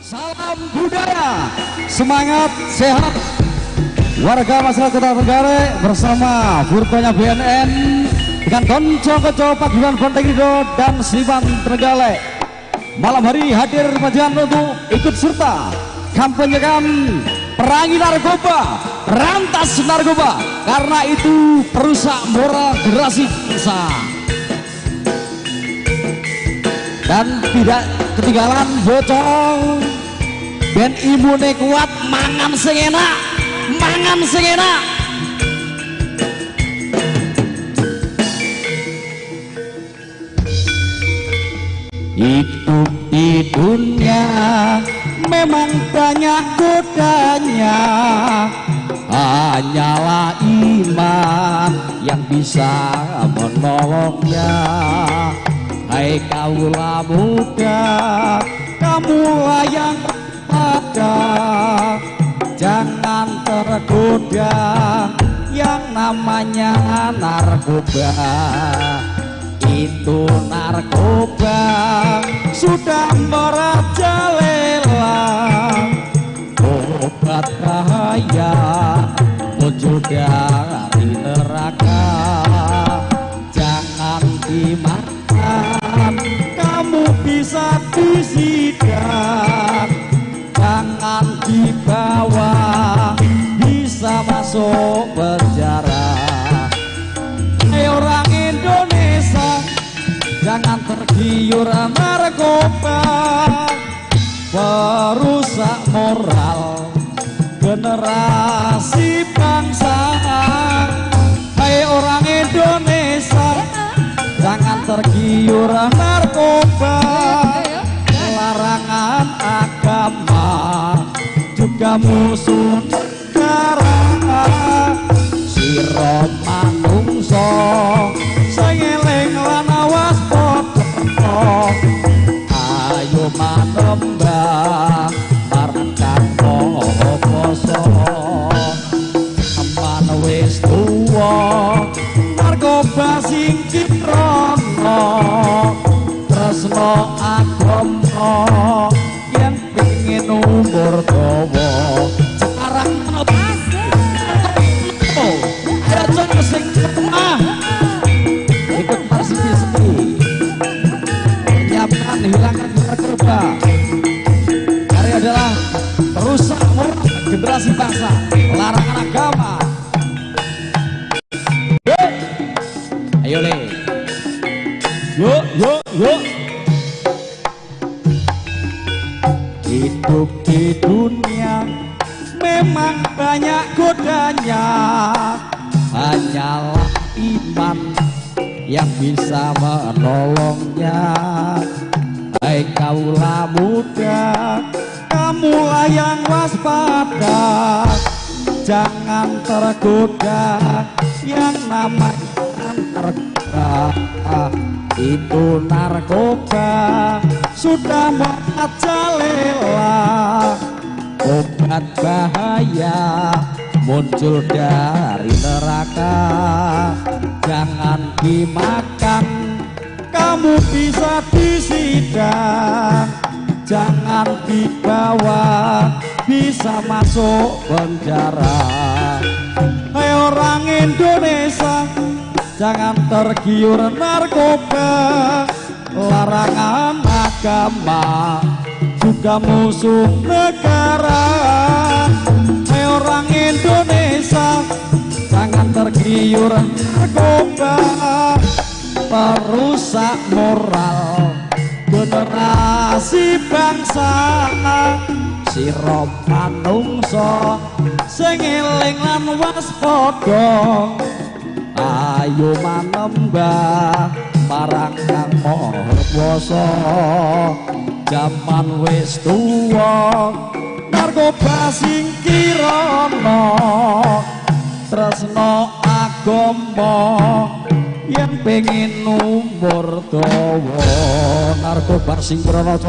Salam budaya, semangat sehat. Warga masyarakat Kota Tenggara bersama Furkonya BNN dengan Konco Konco Paguyuban Pontegrido dan Sliman Trenggalek. Malam hari hadir majikan untuk ikut serta kampanyekan perangi narkoba rantas narkoba. Karena itu perusak moral generasi bangsa dan tidak ketinggalan bocong ben imune kuat mangan sing enak mangan sing enak hidup di dunia memang banyak godanya. Hanyalah iman yang bisa menolongnya Hai kaulah muda kamulah yang ada. Jangan tergoda yang namanya narkoba. Itu narkoba sudah merajalela obat bahaya muncul dari neraka. Jangan dimakan kamu bisa disidang jangan dibawa bisa masuk penjara. Hai orang Indonesia jangan tergiur narkoba perusak moral generasi bangsa. Hai orang Indonesia pacar kiura narkoba larangan agama juga musuh negara siro manungso sengeleng lanawas ayo manembah sudah merajalela obat bahaya muncul dari neraka. Jangan dimakan kamu bisa disidang. Jangan dibawa bisa masuk penjara. Hai orang Indonesia jangan tergiur narkoba. Larangan agama juga musuh negara. Hai orang Indonesia jangan tergiur narkoba perusak moral generasi bangsa. Sirop manungso sing eling lan waspada. Ayo manembah marang kang maha kuwasa jaman wis tuwa narkoba sing kirana. Tresno agama yang pengen umur dawa narkoba sing krana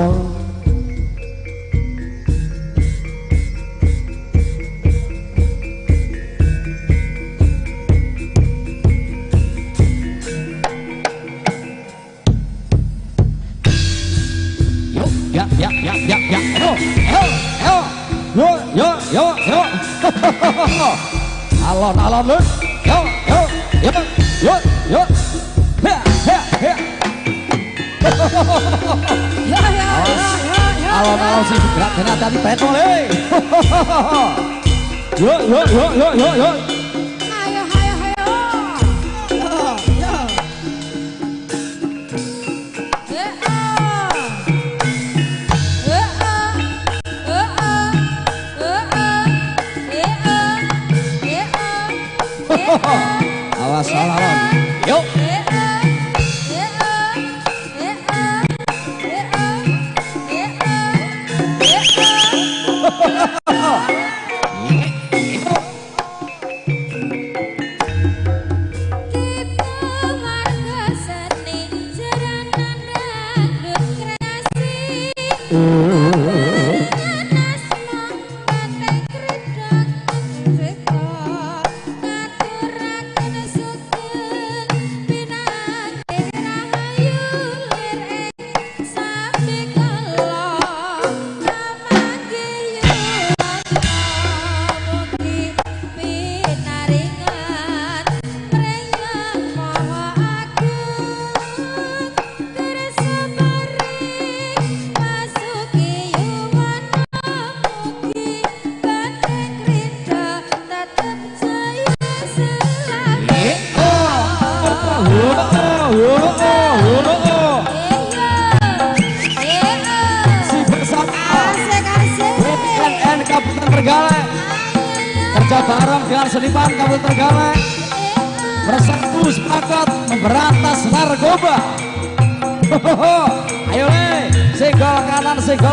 alon-alon lu, Yo yo yo. Yo yo. Ya ya ya. Ya ya. Alon-alon gerak-gerak tadi eh. Yo yo yo yo yo yo.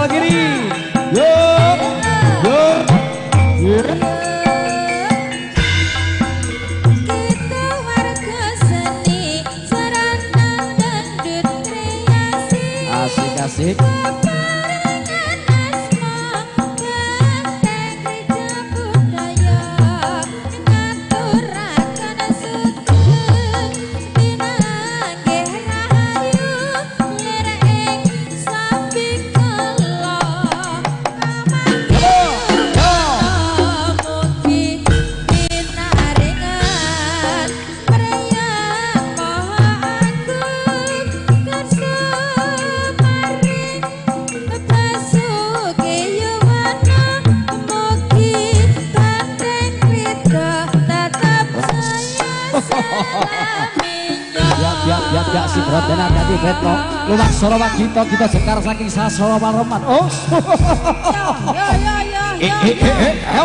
kiri. yo, yo. Yeah. kita kita sekar saking sasowa roman oh ya ya ya ya, ya.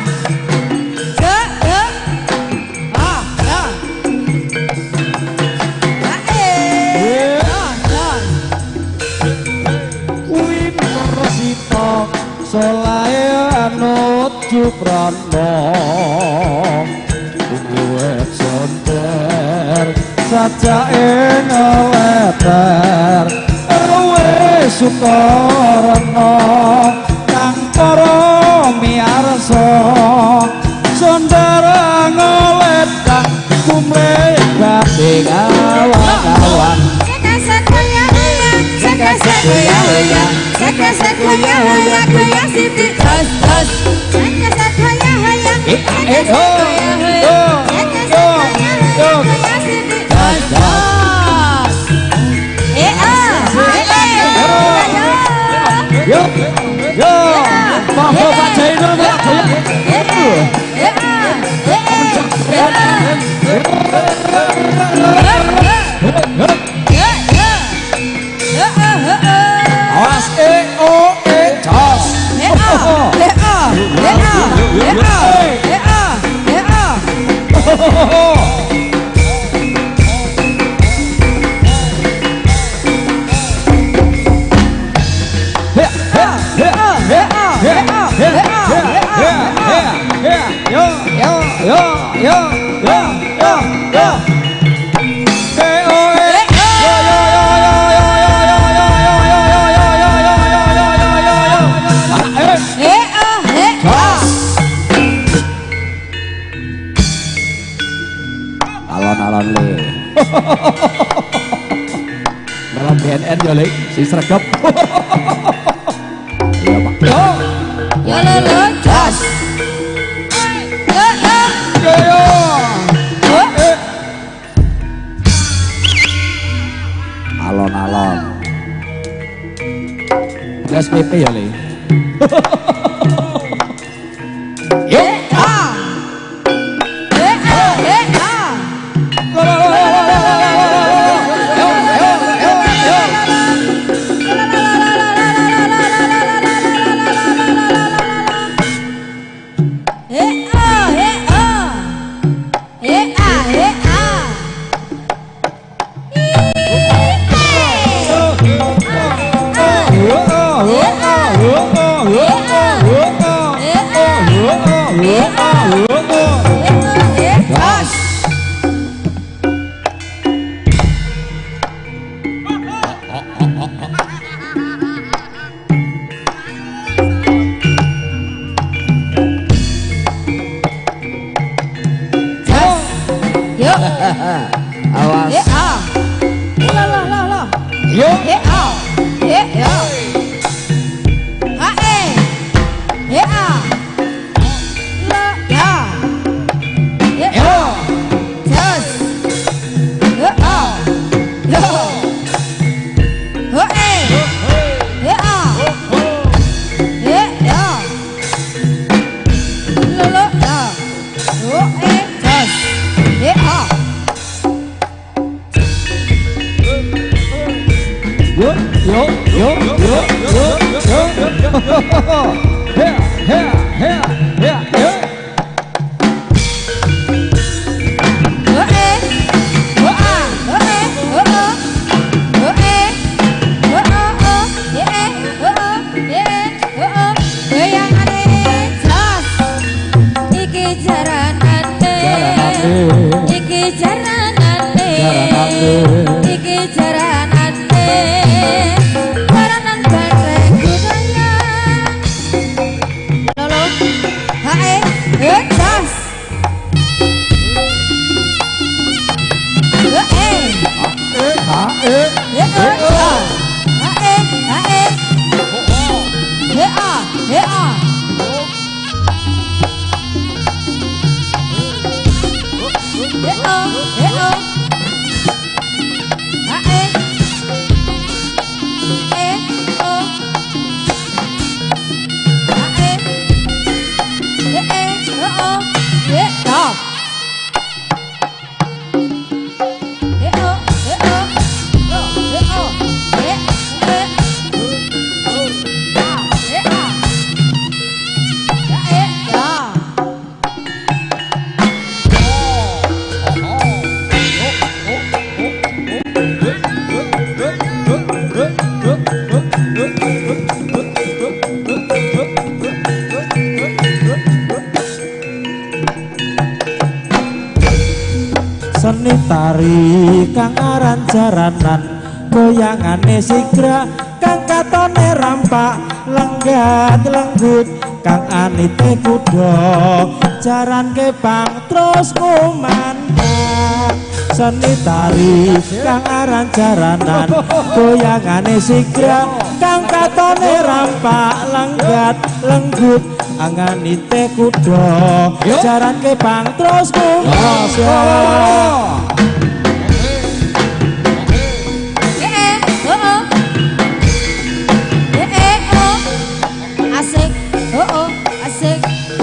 sakno kuwe sonter sajake ngeleter ruwe sukarno kang para miarsa sonder ngeleter kumle bate kawan-kawan Sekasa kuya, kuya, sekasa kuya, kuya, kuya, sipi, tas, tas, tas. Yes. BNN ya Lek si sregep iya Pak yo yo lo lo jos yo yo yo yo alon-alon Gas PP ya Lek 有，啊，来来来来，有，哎啊。ane sigra kang katone rampak lenggat lenggut. Kang anite teh kudo jaran kepang terus kumandang seni tari kang aran jaranan. Goyangane sigra kang katone rampak lenggat lenggut. Angani teh kudo jaran kepang terus kumandang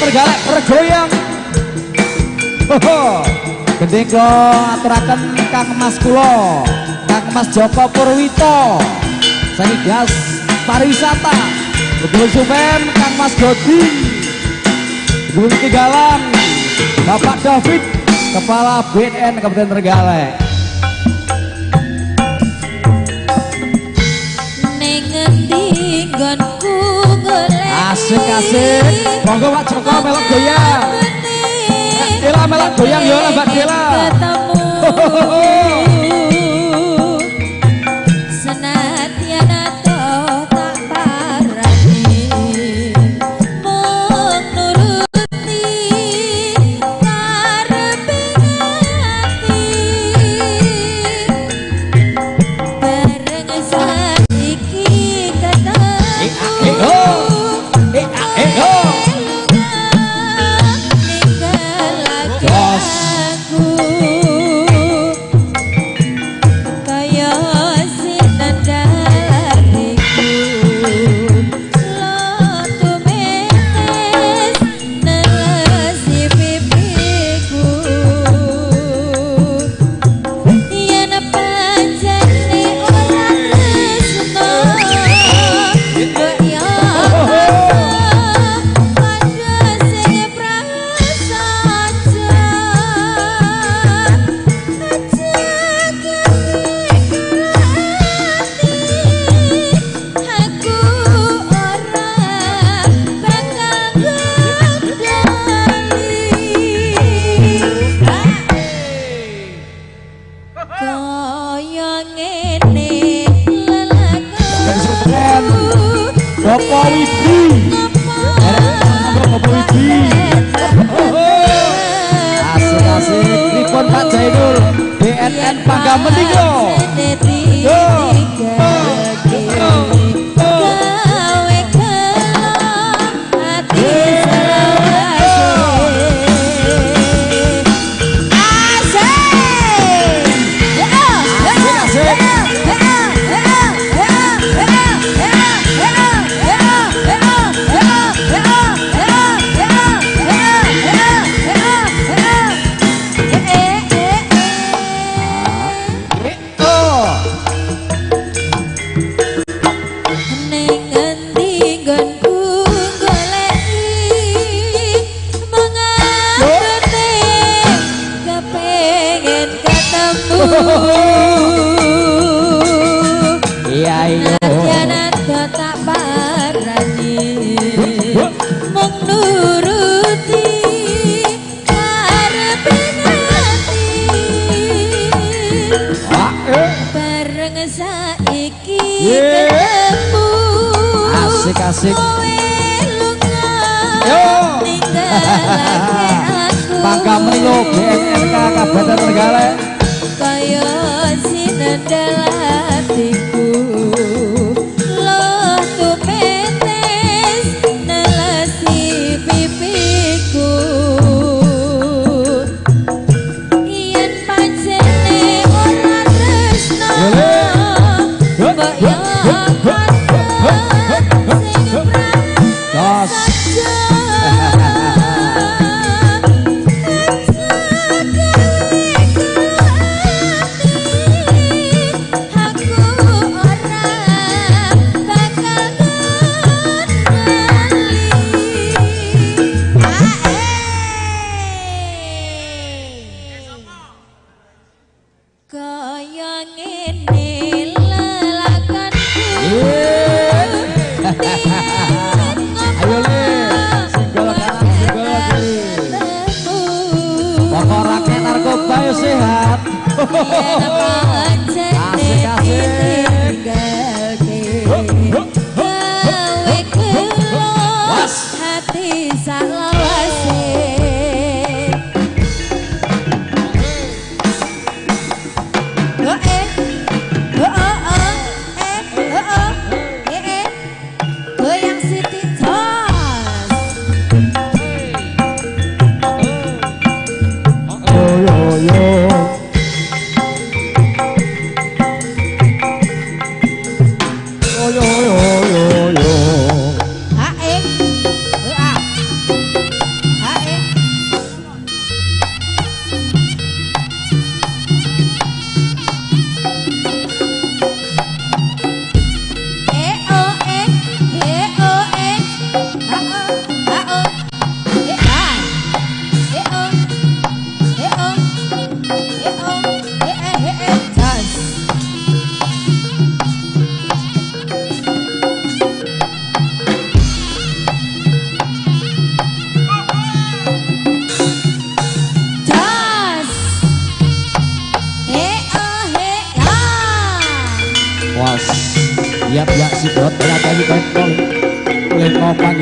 bergalak bergoyang Hoho Gending kula aturaken Kang Mas Kulo, Kang Mas Joko Purwito. Seni gas pariwisata. Bedul Supen Kang Mas Godi, Bedul Tigalang Bapak David Kepala BN Kabupaten Terenggalek Asik asik. Monggo Pak Joko melok goyang. Dela melok goyang ya Mbak Dela. Ketemu.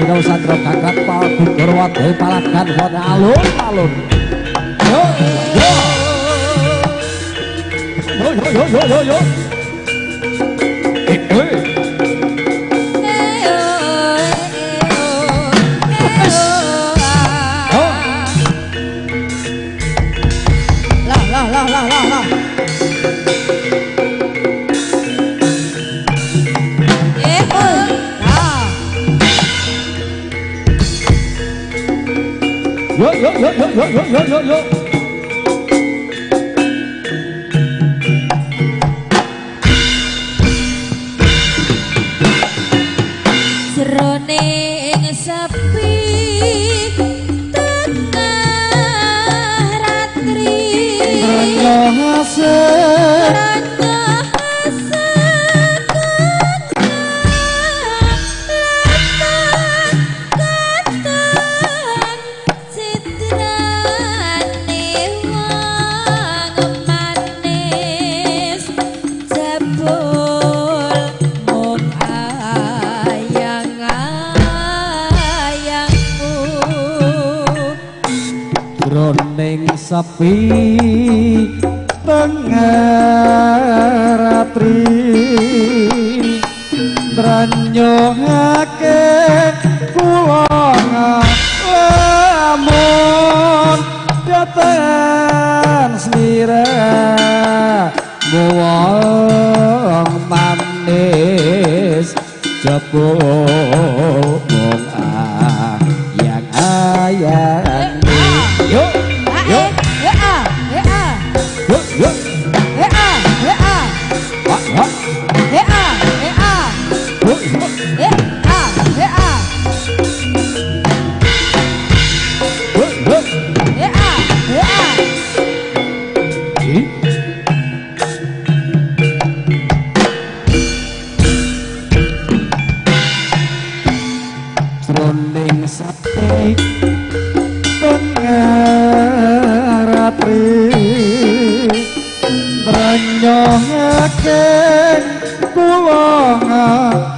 kau sakro kakak pal bukur wadai palakan wad alun alun yo yo. Yo yo yo yo yo yo. Yo yo yo yo yo yo yo sepi pengeratri ranyong ake pulang amon datang selira bawang manis jepun renyong aken kulong aku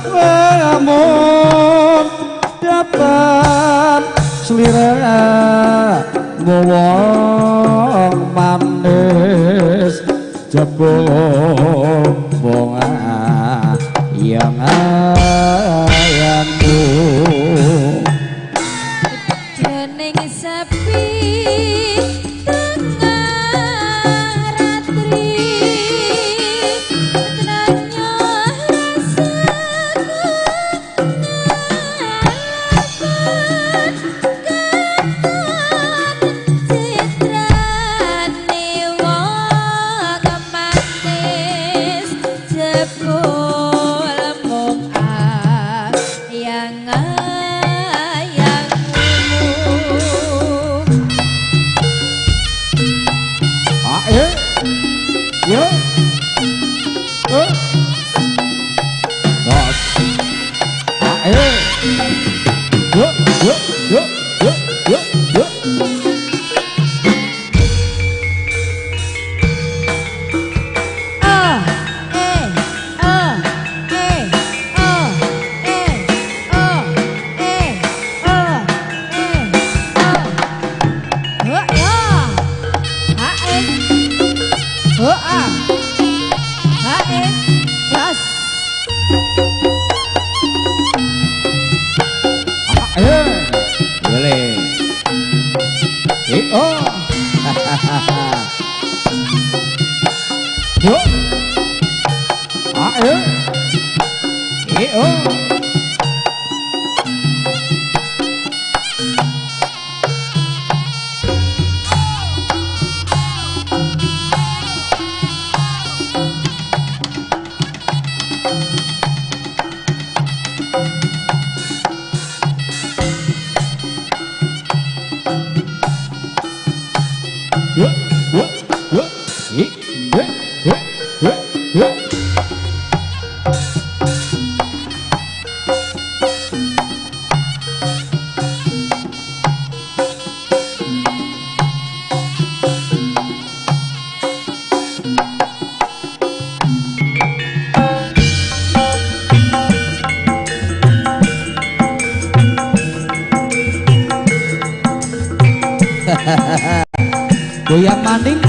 예?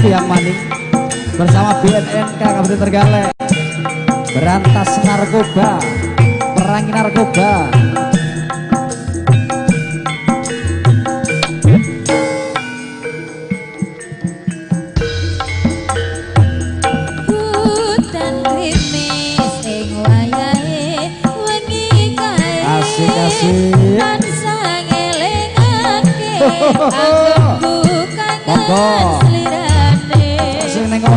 Yang Maning bersama BNN BNNK Kabupaten Terenggalek berantas narkoba. Perangi narkoba. Asik-asik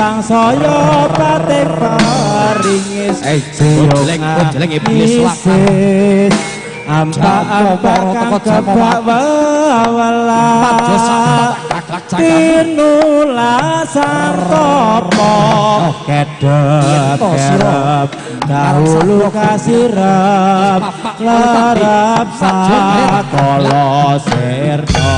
sang saya batik paringis Eh, jeleng, jeleng, iblis, Isis Ambak ambak kang kebak Kaklak cakap Tinula santopo Kedep kerep Dahulu kasirep Lerep sakolo sirto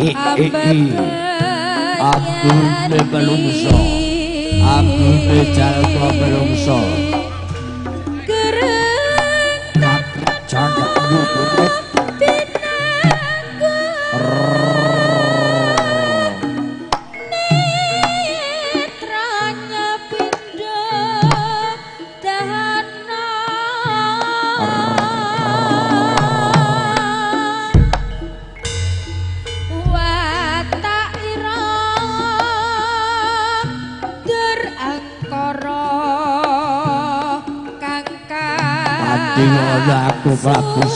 Aku ne belum so, aku ne jalan belum.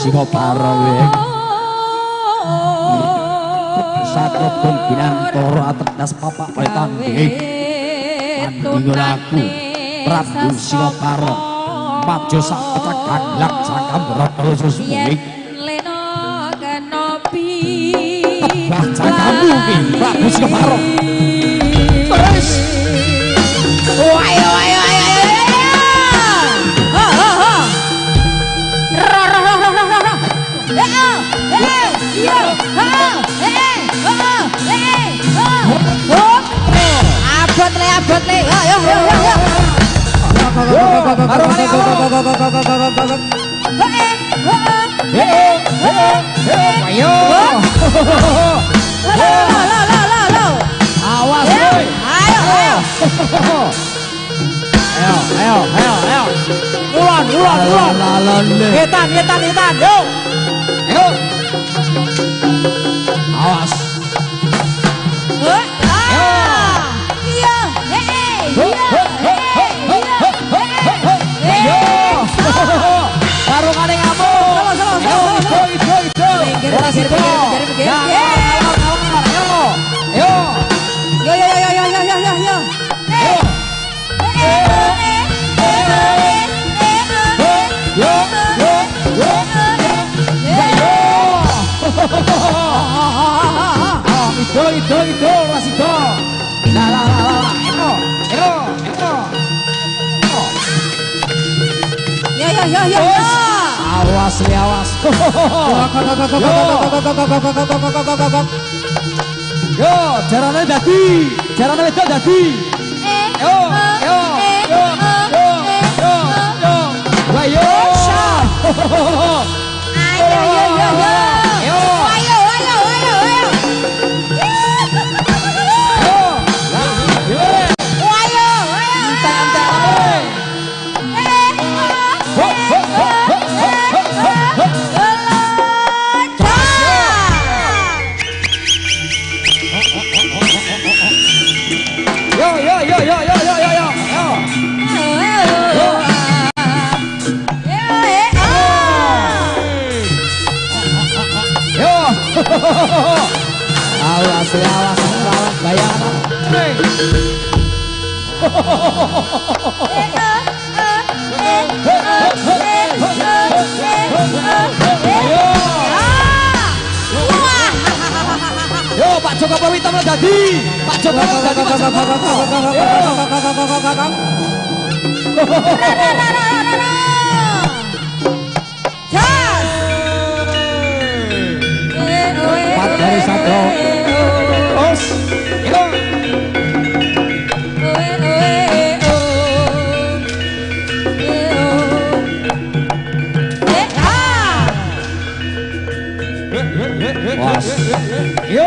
singa para weh satu pun binan toro atas papa paitan weh pandungan aku prabu singa para maju sak pecah kaglak sakam rotol susunik leno kenopi baca kamu weh prabu singa para Wayo wayo ayo. Ayo ayo ayo Ayo, ayo, ayo, ah, iya, iya, hei, Karo kaning amuk. Yo ijo ijo. Yo. Yo. Yo yo yo yo yo yo yo yo. Yo yo yo. Yo. Yo. Awas, li, awas. Yo, jarane dadi, jarane wedok dadi. Eh, Yo, eh, yo, eh, yo, eh, yo, eh, yo, eh. yo. Wah, yo. Ayo, yo, yo, yo. Yo. Selawas, selawas, bayang. hey, Yo Pak Joko Purwito mledadi. Pak Joko. Pak Joko. Dari Satrio. Radio.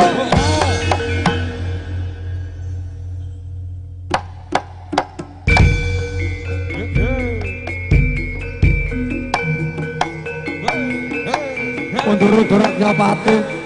Untuk rakyat pati.